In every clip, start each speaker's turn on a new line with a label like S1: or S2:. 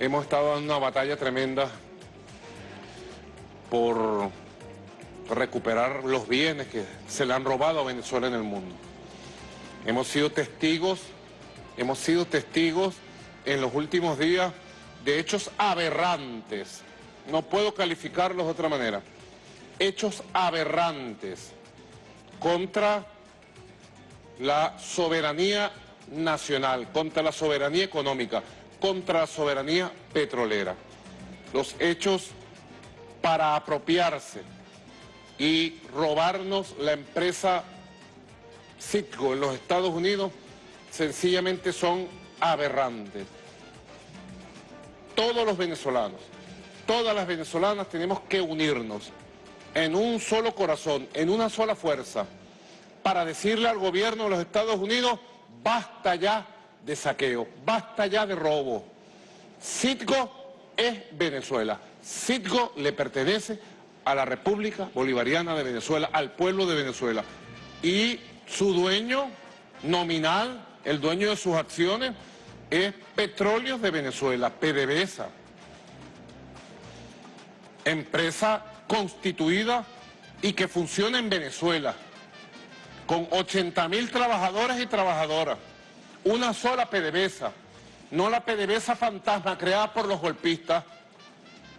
S1: Hemos estado dando una batalla tremenda por recuperar los bienes que se le han robado a Venezuela en el mundo. Hemos sido testigos, hemos sido testigos en los últimos días de hechos aberrantes. No puedo calificarlos de otra manera. Hechos aberrantes contra la soberanía nacional, contra la soberanía económica, contra la soberanía petrolera. Los hechos para apropiarse y robarnos la empresa Citgo en los Estados Unidos sencillamente son aberrantes. Todos los venezolanos, todas las venezolanas tenemos que unirnos en un solo corazón, en una sola fuerza, para decirle al gobierno de los Estados Unidos, basta ya de saqueo, basta ya de robo. Citgo es Venezuela, Citgo le pertenece a la República Bolivariana de Venezuela, al pueblo de Venezuela. Y su dueño nominal, el dueño de sus acciones, es Petróleos de Venezuela, PDVSA. Empresa constituida y que funciona en Venezuela, con 80 mil trabajadores y trabajadoras. Una sola PDVSA, no la PDVSA fantasma creada por los golpistas,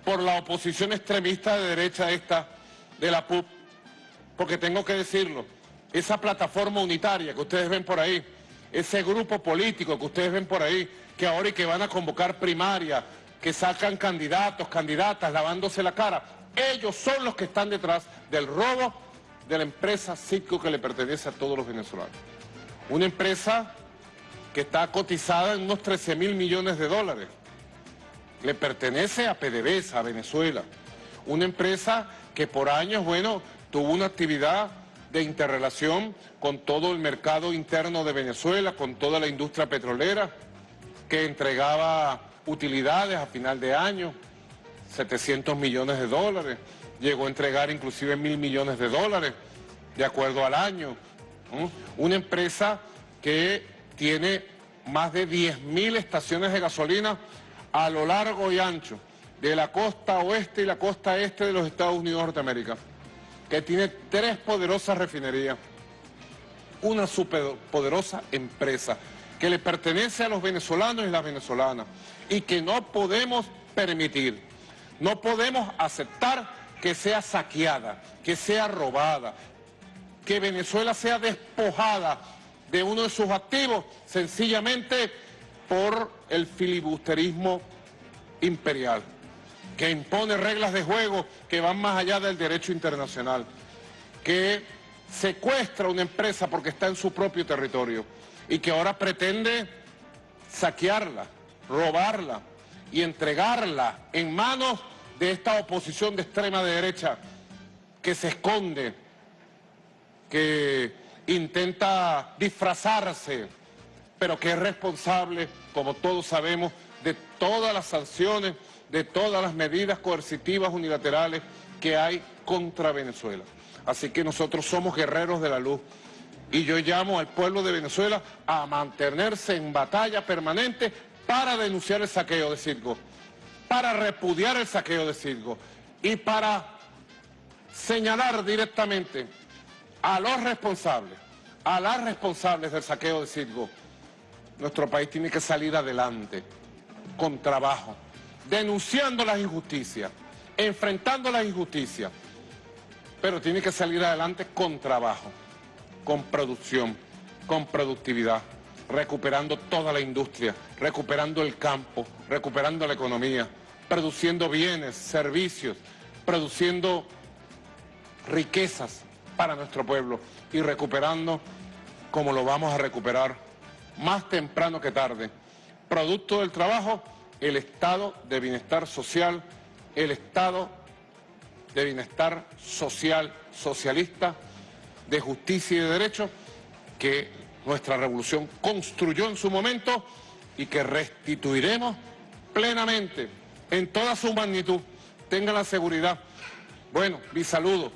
S1: por la oposición extremista de derecha esta, de la PUP, porque tengo que decirlo, esa plataforma unitaria que ustedes ven por ahí, ese grupo político que ustedes ven por ahí, que ahora y que van a convocar primaria, que sacan candidatos, candidatas, lavándose la cara, ellos son los que están detrás del robo de la empresa Citgo que le pertenece a todos los venezolanos. Una empresa que está cotizada en unos 13 mil millones de dólares. Le pertenece a PDVSA, a Venezuela. Una empresa que por años, bueno, tuvo una actividad de interrelación con todo el mercado interno de Venezuela, con toda la industria petrolera, que entregaba utilidades a final de año, 700 millones de dólares, llegó a entregar inclusive mil millones de dólares, de acuerdo al año. Una empresa que tiene más de 10.000 estaciones de gasolina a lo largo y ancho de la costa oeste y la costa este de los Estados Unidos de Norteamérica, que tiene tres poderosas refinerías, una superpoderosa empresa que le pertenece a los venezolanos y las venezolanas y que no podemos permitir, no podemos aceptar que sea saqueada, que sea robada, que Venezuela sea despojada de uno de sus activos sencillamente por el filibusterismo imperial, que impone reglas de juego que van más allá del derecho internacional, que secuestra una empresa porque está en su propio territorio y que ahora pretende saquearla, robarla y entregarla en manos de esta oposición de extrema derecha que se esconde, que intenta disfrazarse, pero que es responsable, como todos sabemos, de todas las sanciones, de todas las medidas coercitivas unilaterales que hay contra Venezuela. Así que nosotros somos guerreros de la luz. Y yo llamo al pueblo de Venezuela a mantenerse en batalla permanente para denunciar el saqueo de Circo, para repudiar el saqueo de Circo y para señalar directamente a los responsables, a las responsables del saqueo de Circo. Nuestro país tiene que salir adelante con trabajo, denunciando las injusticias, enfrentando las injusticias, pero tiene que salir adelante con trabajo, con producción, con productividad, recuperando toda la industria, recuperando el campo, recuperando la economía, produciendo bienes, servicios, produciendo riquezas para nuestro pueblo y recuperando como lo vamos a recuperar más temprano que tarde, producto del trabajo, el estado de bienestar social, el estado de bienestar social, socialista, de justicia y de derecho, que nuestra revolución construyó en su momento y que restituiremos plenamente, en toda su magnitud. Tengan la seguridad. Bueno, mi saludo.